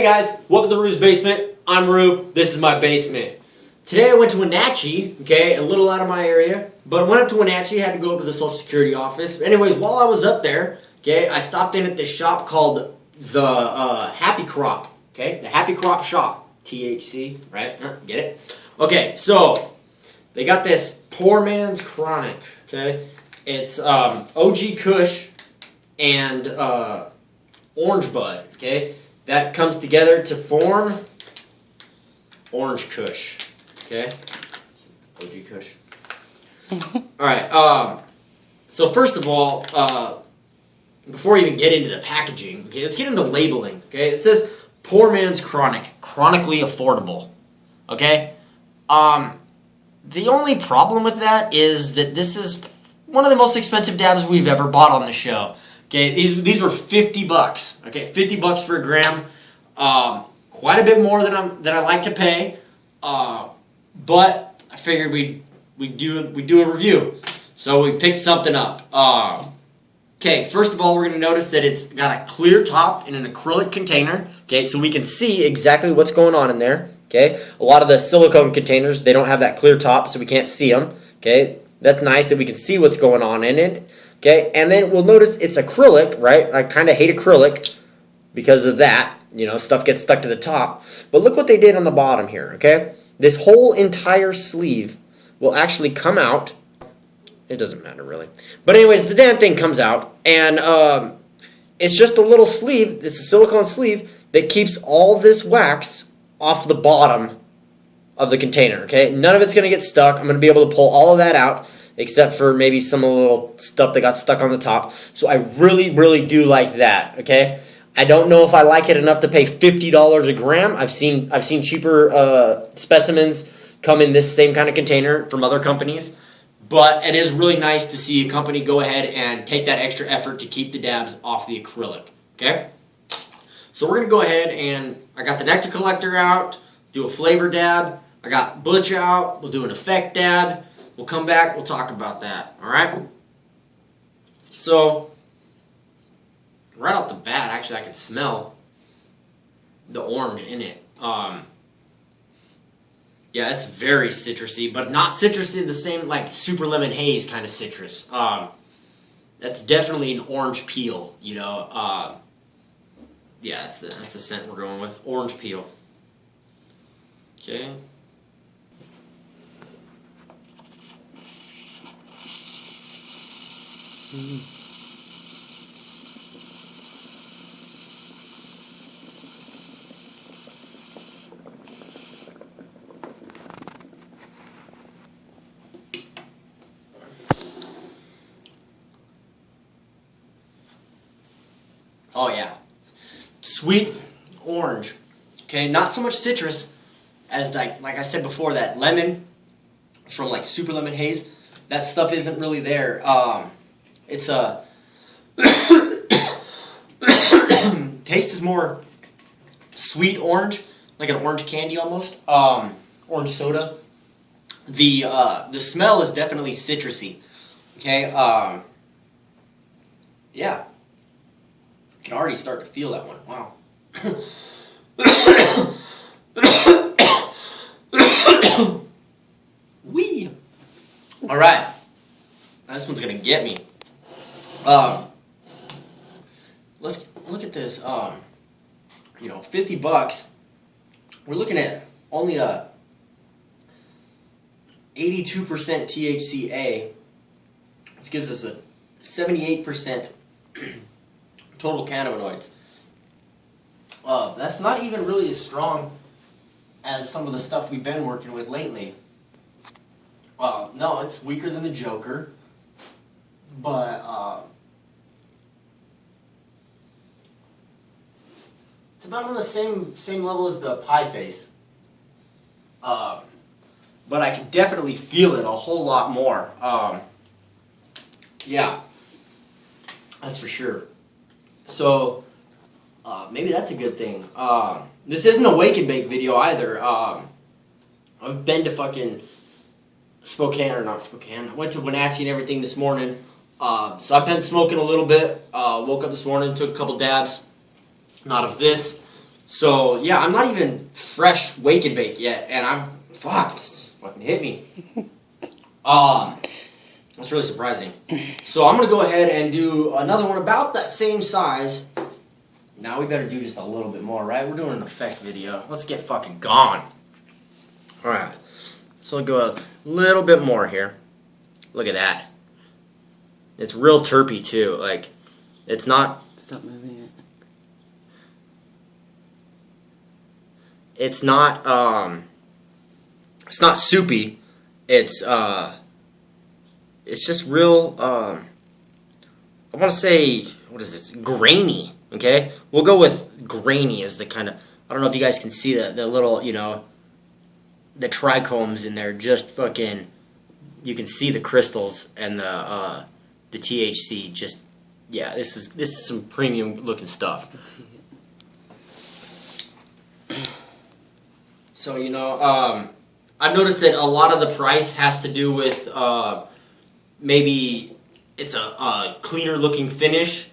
Hey guys, welcome to Rue's Basement. I'm Rue. This is my basement. Today I went to Wenatchee, okay, a little out of my area, but went up to Wenatchee, had to go up to the Social Security office. Anyways, while I was up there, okay, I stopped in at this shop called the uh, Happy Crop, okay, the Happy Crop Shop, THC, right? Huh, get it? Okay, so they got this poor man's chronic, okay? It's um, OG Kush and uh, Orange Bud, okay? That comes together to form Orange Kush, okay? OG Kush. all right. Um, so first of all, uh, before we even get into the packaging, okay, let's get into labeling. Okay, it says poor man's chronic, chronically affordable. Okay, um, the only problem with that is that this is one of the most expensive dabs we've ever bought on the show. Okay, these these were fifty bucks. Okay, fifty bucks for a gram. Um, quite a bit more than I'm than I like to pay. Uh, but I figured we we do we do a review, so we picked something up. Uh, Okay, first of all, we're going to notice that it's got a clear top in an acrylic container. Okay, so we can see exactly what's going on in there. Okay, a lot of the silicone containers, they don't have that clear top, so we can't see them. Okay, that's nice that we can see what's going on in it. Okay, and then we'll notice it's acrylic, right? I kind of hate acrylic because of that. You know, stuff gets stuck to the top. But look what they did on the bottom here, okay? This whole entire sleeve will actually come out it doesn't matter really. But anyways, the damn thing comes out, and um, it's just a little sleeve. It's a silicone sleeve that keeps all this wax off the bottom of the container. Okay, none of it's gonna get stuck. I'm gonna be able to pull all of that out, except for maybe some little stuff that got stuck on the top. So I really, really do like that. Okay. I don't know if I like it enough to pay fifty dollars a gram. I've seen I've seen cheaper uh, specimens come in this same kind of container from other companies. But it is really nice to see a company go ahead and take that extra effort to keep the dabs off the acrylic, okay? So we're gonna go ahead and, I got the nectar collector out, do a flavor dab, I got Butch out, we'll do an effect dab, we'll come back, we'll talk about that, alright? So, right off the bat, actually I can smell the orange in it. Um, yeah, it's very citrusy, but not citrusy the same like super lemon haze kind of citrus. Um, that's definitely an orange peel, you know. Uh, yeah, that's the, that's the scent we're going with. Orange peel. Okay. Mm. Oh yeah. Sweet orange. Okay, not so much citrus as like like I said before that lemon from like super lemon haze. That stuff isn't really there. Um, it's a taste is more sweet orange, like an orange candy almost. Um, orange soda. The uh, the smell is definitely citrusy. Okay. Um, yeah. I can already start to feel that one. Wow. Wee. All right. This one's gonna get me. Um, let's look at this. Um, you know, 50 bucks. We're looking at only a 82% THCA. This gives us a 78% total cannabinoids. Uh, that's not even really as strong as some of the stuff we've been working with lately. Uh, no, it's weaker than the Joker, but uh, it's about on the same same level as the pie face. Uh, but I can definitely feel it a whole lot more. Um, yeah, that's for sure. So uh, maybe that's a good thing. Uh, this isn't a wake and bake video either. Um, I've been to fucking Spokane or not Spokane. I went to Wenatchee and everything this morning. Uh, so I've been smoking a little bit. Uh, woke up this morning, took a couple dabs. Not of this. So yeah, I'm not even fresh wake and bake yet, and I'm fuck. This fucking hit me. Um, that's really surprising. So I'm gonna go ahead and do another one about that same size. Now we better do just a little bit more, right? We're doing an effect video. Let's get fucking gone. All right. So I'll go a little bit more here. Look at that. It's real terpy too. Like, it's not. Stop moving It's not. Um. It's not soupy. It's uh. It's just real. Um. I want to say what is this? Grainy. Okay, we'll go with grainy as the kind of. I don't know if you guys can see the the little you know. The trichomes in there just fucking. You can see the crystals and the uh, the THC just. Yeah, this is this is some premium looking stuff. Let's see it. So you know, um, I've noticed that a lot of the price has to do with uh, maybe it's a, a cleaner looking finish,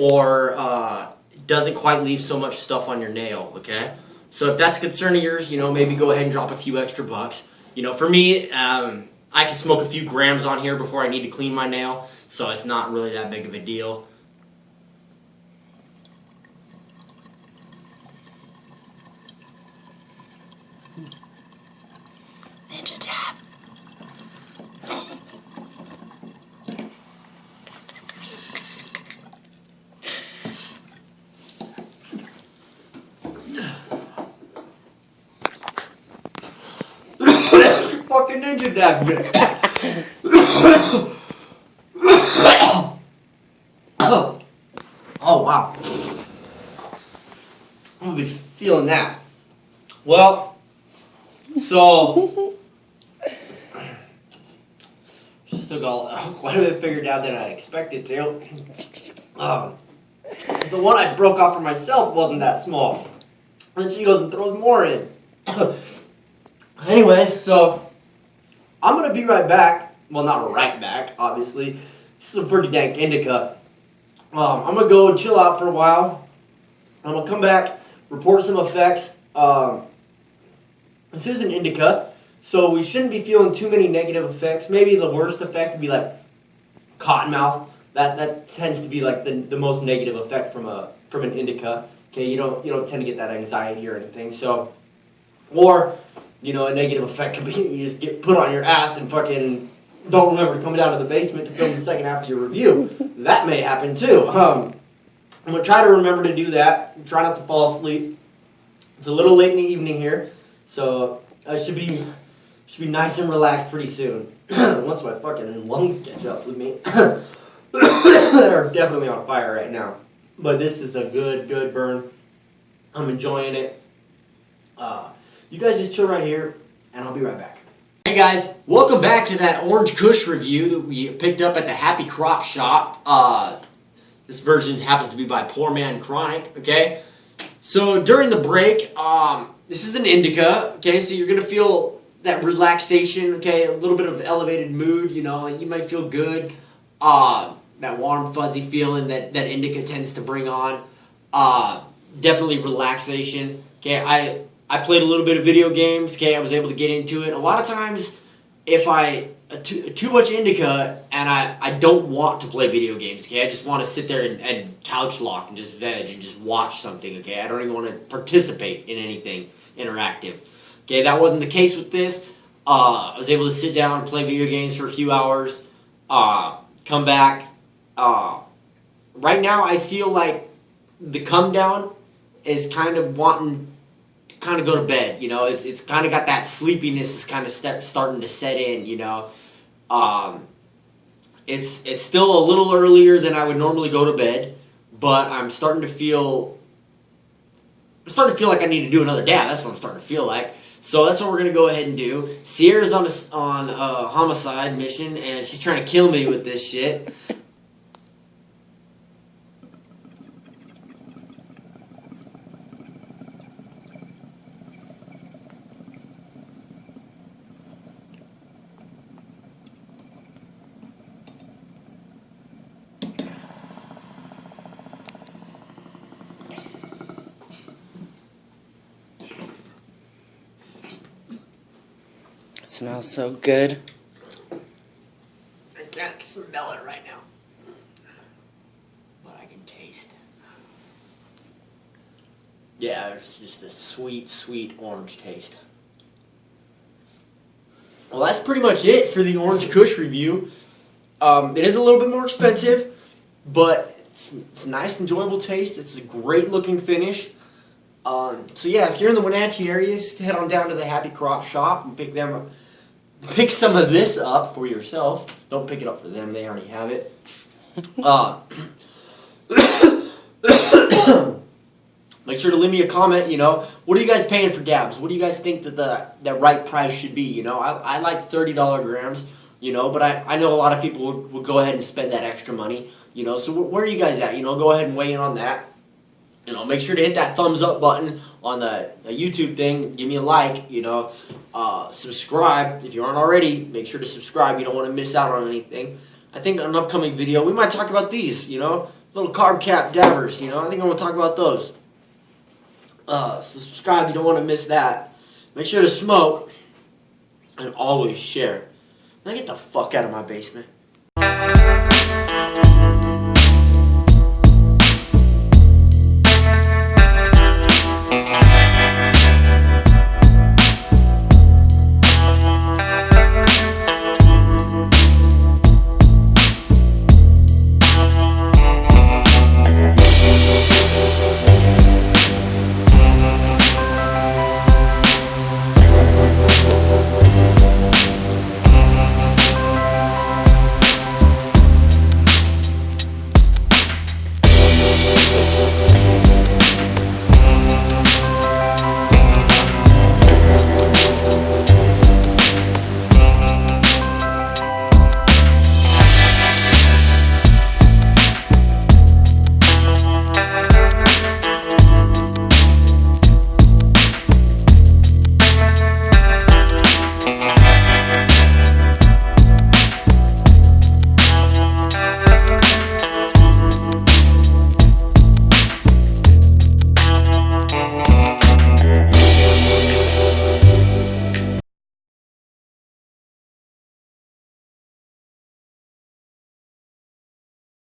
or uh, doesn't quite leave so much stuff on your nail. Okay, so if that's a concern of yours, you know, maybe go ahead and drop a few extra bucks. You know, for me, um, I can smoke a few grams on here before I need to clean my nail, so it's not really that big of a deal. Ninja tap. Fucking ninja dab. oh. oh wow. I'm gonna be feeling that. Well, so still got quite a bit figured out than I expected to. Um, the one I broke off for myself wasn't that small. And she goes and throws more in. Anyways, so I'm gonna be right back. Well, not right back, obviously. This is a pretty dank indica. Um, I'm gonna go and chill out for a while. I'm gonna come back, report some effects. Um, this is an indica, so we shouldn't be feeling too many negative effects. Maybe the worst effect would be like cotton mouth. That that tends to be like the, the most negative effect from a from an indica. Okay, you don't you don't tend to get that anxiety or anything. So, or you know, a negative effect could be you just get put on your ass and fucking don't remember to come down to the basement to film the second half of your review. That may happen too. Um, I'm gonna try to remember to do that. Try not to fall asleep. It's a little late in the evening here, so I should be should be nice and relaxed pretty soon. Once my fucking lungs catch up with me, they're definitely on fire right now. But this is a good good burn. I'm enjoying it. Uh, you guys just chill right here, and I'll be right back. Hey guys, welcome back to that Orange Kush review that we picked up at the Happy Crop Shop. Uh, this version happens to be by Poor Man Chronic, okay? So during the break, um, this is an indica, okay? So you're gonna feel that relaxation, okay? A little bit of elevated mood, you know, you might feel good. Uh, that warm, fuzzy feeling that, that indica tends to bring on. Uh, definitely relaxation, okay? I I played a little bit of video games. Okay, I was able to get into it. A lot of times, if I too, too much indica and I, I don't want to play video games. Okay, I just want to sit there and, and couch lock and just veg and just watch something. Okay, I don't even want to participate in anything interactive. Okay, that wasn't the case with this. Uh, I was able to sit down and play video games for a few hours. Uh, come back. Uh, right now, I feel like the come down is kind of wanting kind of go to bed. You know, it's it's kind of got that sleepiness is kind of start, starting to set in. You know, um, it's it's still a little earlier than I would normally go to bed, but I'm starting to feel. I'm starting to feel like I need to do another dab. That's what I'm starting to feel like. So that's what we're gonna go ahead and do. Sierra's on a, on a homicide mission, and she's trying to kill me with this shit. Smells so good. I can't smell it right now. But I can taste it. Yeah, it's just a sweet, sweet orange taste. Well, that's pretty much it for the Orange Kush review. Um, it is a little bit more expensive, but it's, it's a nice, enjoyable taste. It's a great looking finish. Um, so yeah, if you're in the Wenatchee area, just head on down to the Happy Crop shop and pick them up. Pick some of this up for yourself. Don't pick it up for them; they already have it. Uh, make sure to leave me a comment. You know, what are you guys paying for dabs? What do you guys think that the that right price should be? You know, I, I like thirty dollar grams. You know, but I, I know a lot of people would, would go ahead and spend that extra money. You know, so wh- where are you guys at? You know, go ahead and weigh in on that. You know, make sure to hit that thumbs up button on the, the YouTube thing. Give me a like. You know, uh, subscribe if you aren't already. Make sure to subscribe. You don't want to miss out on anything. I think an upcoming video we might talk about these. You know, little carb cap dabbers. You know, I think I'm going to talk about those. Uh, subscribe. You don't want to miss that. Make sure to smoke and always share. Now get the fuck out of my basement.